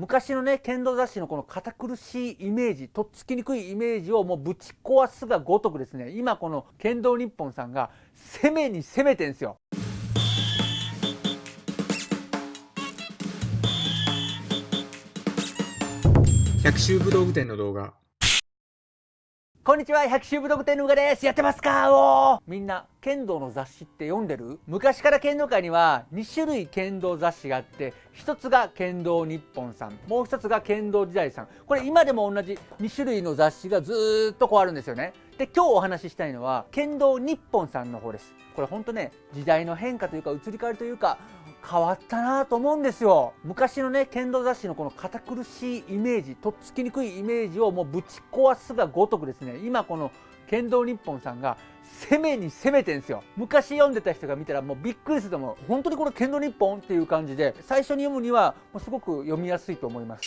昔のね剣道雑誌のこの堅苦しいイメージとっつきにくいイメージをもうぶち壊すがごとくですね今この剣道日本さんが攻めに攻めてんですよ。百秋武道具店の動画。こんにちは百秋武道具店のうがです。やってますか？おみんな剣道の雑誌って読んでる？昔から剣道界には2種類剣道雑誌があって1つが剣道日本さんもう1つが剣道時代さん。これ今でも同じ2種類の雑誌がずっとこうあるんですよね。で今日お話ししたいのは剣道日本さんの方です。これほんとね時代の変化というか移り変わりというか変わったなと思うんですよ。昔のね剣道雑誌のこの堅苦しいイメージとっつきにくいイメージをもうぶち壊すがごとくですね今この剣道日本さんが攻めに攻めてんですよ。昔読んでた人が見たらもうびっくりすると思う。本当にこれ剣道日本っていう感じで最初に読むにはもうすごく読みやすいと思います。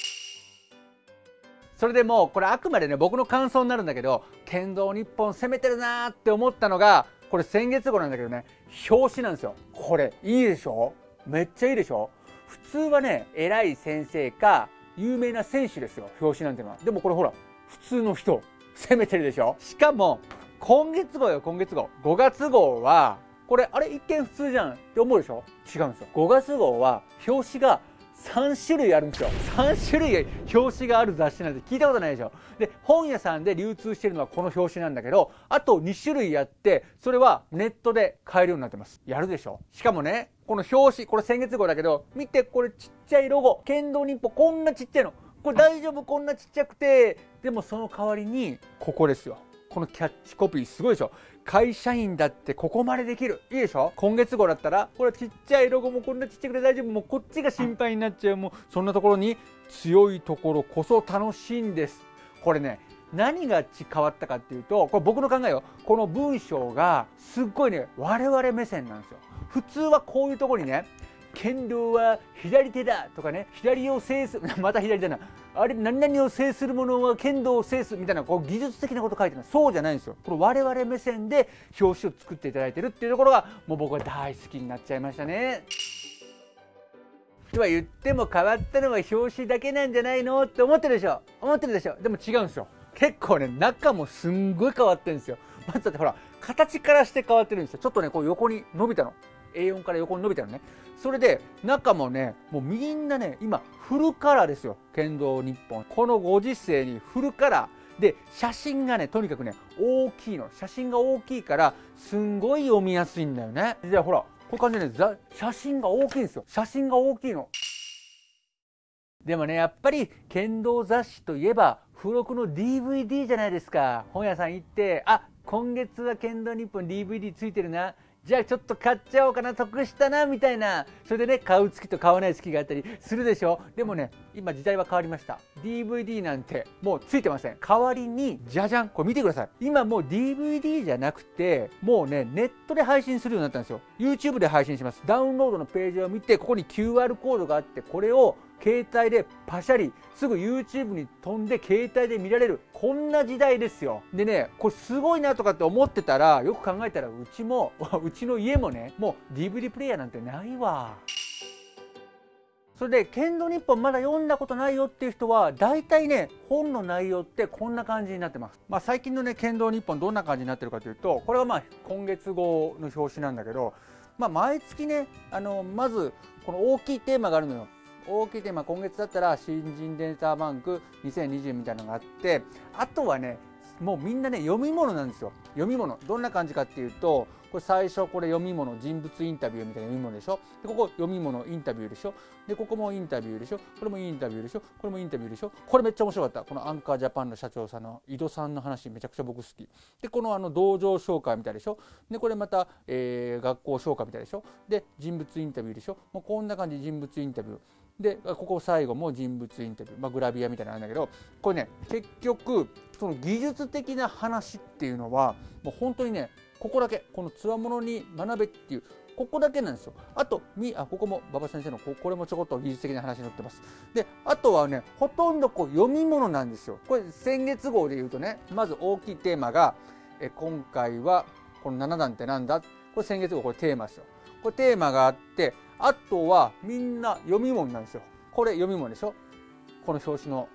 それでもうこれあくまでね僕の感想になるんだけど剣道日本攻めてるなーって思ったのがこれ先月号なんだけどね表紙なんですよ。これいいでしょ？めっちゃいいでしょ？普通はね偉い先生か有名な選手ですよ表紙なんてのは。でもこれほら普通の人攻めてるでしょ？しかも今月号よ今月号。5月号はこれあれ一見普通じゃんって思うでしょ？違うんですよ。5月号は表紙が3種類あるんですよ。3種類表紙がある雑誌なんて聞いたことないでしょ。で本屋さんで流通してるのはこの表紙なんだけどあと2種類あってそれはネットで買えるようになってます。やるでしょ。しかもねこの表紙これ先月号だけど見てこれちっちゃいロゴ。剣道日報こんなちっちゃいの。これ大丈夫こんなちっちゃくて。でもその代わりにここですよ。このキャッチコピーすごいでしょ。会社員だってここまでできる。いいでしょ。今月号だったらこれちっちゃいロゴもこんなちっちゃくて大丈夫。もうこっちが心配になっちゃう。もうそんなところに強いところこそ楽しいんです。これね何が変わったかっていうとこれ僕の考えよ。この文章がすっごいね我々目線なんですよ。普通はこういうところにね剣道は左手だとかね左を制す また左だなあれ何々を制する者は剣道を制すみたいなこう技術的なこと書いてますそうじゃないんですよ。これ我々目線で表紙を作っていただいてるっていうところがもう僕は大好きになっちゃいましたね。とは言っても変わったのは表紙だけなんじゃないのって思ってるでしょ。思ってるでしょ。でも違うんですよ。結構ね中もすんごい変わってるんですよ。まずだってほら形からして変わってるんですよ。ちょっとねこう横に伸びたの。A4 から横に伸びたのね。それで中もねもうみんなね今フルカラーですよ。剣道日本。このご時世にフルカラー。で写真がねとにかくね大きいの。写真が大きいからすんごい読みやすいんだよね。じゃあほらこういう感じでね写真が大きいんですよ。写真が大きいの。でもねやっぱり剣道雑誌といえば付録の DVD じゃないですか。本屋さん行ってあ今月は剣道日本 DVD ついてるな。じゃあちょっと買っちゃおうかな得したなみたいな。それでね買う月と買わない月があったりするでしょ。でもね今時代は変わりました。DVD なんてもうついてません。代わりにじゃじゃん。これ見てください。今もう DVD じゃなくてもうねネットで配信するようになったんですよ。YouTube で配信します。ダウンロードのページを見てここに QR コードがあってこれを携帯でパシャリすぐ YouTube に飛んで携帯で見られる。こんな時代ですよ。でねこれすごいなとかって思ってたらよく考えたらうちも うちの家もねもう DVD プレイヤーなんてないわ。それで剣道日本まだ読んだことないよっていう人は大体ね本の内容ってこんな感じになってます、まあ、最近のね剣道日本どんな感じになってるかというとこれはまあ今月号の表紙なんだけどまあ、毎月ねあのまずこの大きいテーマがあるのよ。大きいテーマ今月だったら新人データバンク2020みたいなのがあってあとはねもうみんなね読み物なんですよ。読み物。どんな感じかっていうとこれ最初これ読み物人物インタビューみたいな読み物でしょ？でここ読み物インタビューでしょ？でここもインタビューでしょ？これもインタビューでしょ？これもインタビューでしょ？これめっちゃ面白かった。このアンカージャパンの社長さんの井戸さんの話めちゃくちゃ僕好き。でこのあの道場紹介みたいでしょ？でこれまた、えー、学校紹介みたいでしょ？で人物インタビューでしょ？もうこんな感じ人物インタビュー。でここ最後も人物インタビュー、まあ、グラビアみたいなのあるんだけどこれね結局その技術的な話っていうのはもう本当にねここだけこのつわものに学べっていうここだけなんですよ。あと、みあここも馬場先生のここれもちょこっと技術的な話に載ってます。で、あとはね、ほとんどこう読み物なんですよ。これ先月号で言うとね、まず大きいテーマが、え今回はこの7段ってなんだ？これ先月号これテーマですよ。これテーマがあって、あとはみんな読み物なんですよ。これ読み物でしょ？この表紙の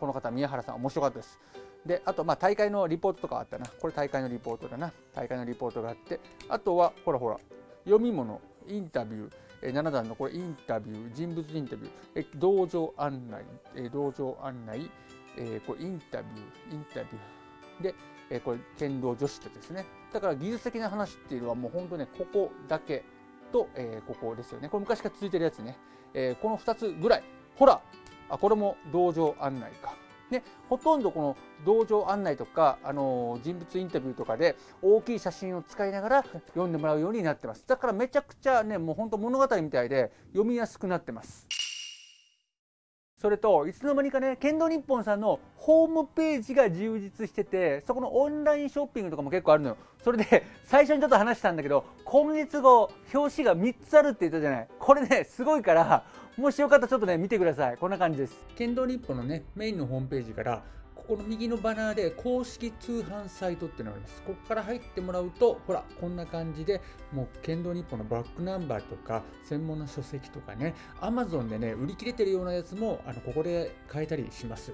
この方宮原さん面白かったですであとまあ大会のリポートとかあったな。これ大会のリポートだな。大会のリポートがあって。あとはほらほら読み物。インタビュー。え7段のこれインタビュー。人物インタビュー。え道場案内。え道場案内。えこれインタビュー。インタビュー。でえこれ剣道女子ってですね。だから技術的な話っていうのはもう本当ねここだけと、えここですよね。これ昔から続いてるやつね、えこの2つぐらい。ほらあこれも道場案内か。でほとんどこの道場案内とか、あの人物インタビューとかで大きい写真を使いながら読んでもらうようになってます。だからめちゃくちゃねもうほんと物語みたいで読みやすくなってます。それといつの間にかね剣道日本さんのホームページが充実しててそこのオンラインショッピングとかも結構あるのよ。それで最初にちょっと話したんだけど今月号表紙が3つあるって言ったじゃない。これねすごいからもしよかったらちょっとね見てくださいこんな感じです剣道日本のねメインのホームページからここの右のバナーで公式通販サイトっていうのがあります。ここから入ってもらうと、ほら、こんな感じで、もう剣道日本のバックナンバーとか、専門の書籍とかね、Amazon でね、売り切れてるようなやつも、あの、ここで買えたりします。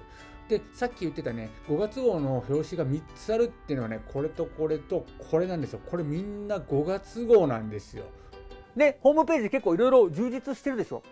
で、さっき言ってたね、5月号の表紙が3つあるっていうのはね、これとこれとこれなんですよ。これみんな5月号なんですよ。で、ホームページ結構いろいろ充実してるでしょ。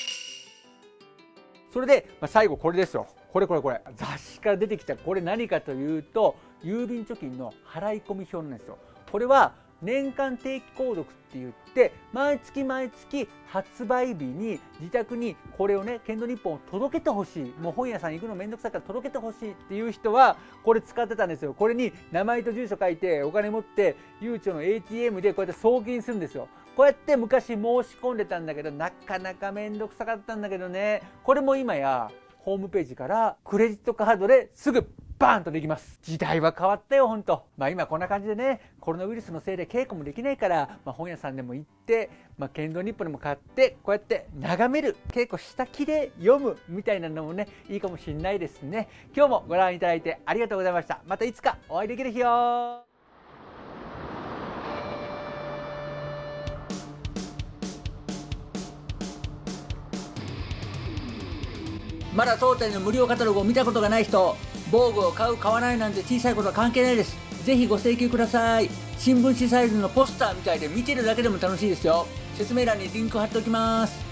それで、まあ、最後これですよ。これこれこれ雑誌から出てきたこれ何かというと郵便貯金の払い込み表なんですよこれは年間定期購読って言って毎月毎月発売日に自宅にこれをね剣道日本を届けてほしい。もう本屋さん行くのめんどくさいから届けてほしいっていう人はこれ使ってたんですよ。これに名前と住所書いてお金持ってゆうちょの ATM でこうやって送金するんですよ。こうやって昔申し込んでたんだけどなかなかめんどくさかったんだけどね。これも今やホームページからクレジットカードですぐバーンとできます。時代は変わったよほんとまあ今こんな感じでねコロナウイルスのせいで稽古もできないから、まあ、本屋さんでも行って、まあ、剣道日報でも買ってこうやって眺める稽古した気で読むみたいなのもねいいかもしんないですね。今日もご覧いただいてありがとうございました。またいつかお会いできる日よ。まだ当店の無料カタログを見たことがない人防具を買う買わないなんて小さいことは関係ないです。ぜひご請求ください。新聞紙サイズのポスターみたいで見てるだけでも楽しいですよ。説明欄にリンク貼っておきます。